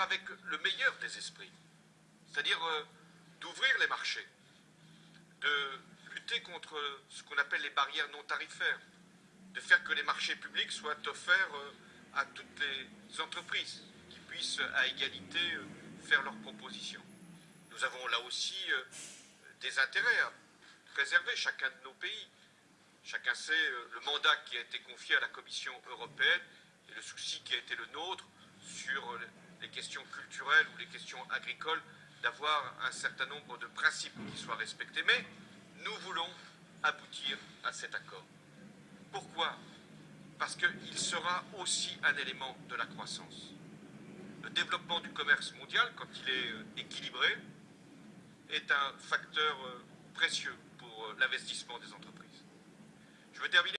avec le meilleur des esprits, c'est-à-dire euh, d'ouvrir les marchés, de lutter contre ce qu'on appelle les barrières non tarifaires, de faire que les marchés publics soient offerts euh, à toutes les entreprises qui puissent à égalité euh, faire leurs propositions. Nous avons là aussi des intérêts à préserver chacun de nos pays. Chacun sait le mandat qui a été confié à la Commission européenne et le souci qui a été le nôtre questions culturelles ou les questions agricoles, d'avoir un certain nombre de principes qui soient respectés. Mais nous voulons aboutir à cet accord. Pourquoi? Parce qu'il sera aussi un élément de la croissance. Le développement du commerce mondial, quand il est euh, équilibré, est un facteur euh, précieux pour euh, l'investissement des entreprises. Je veux terminer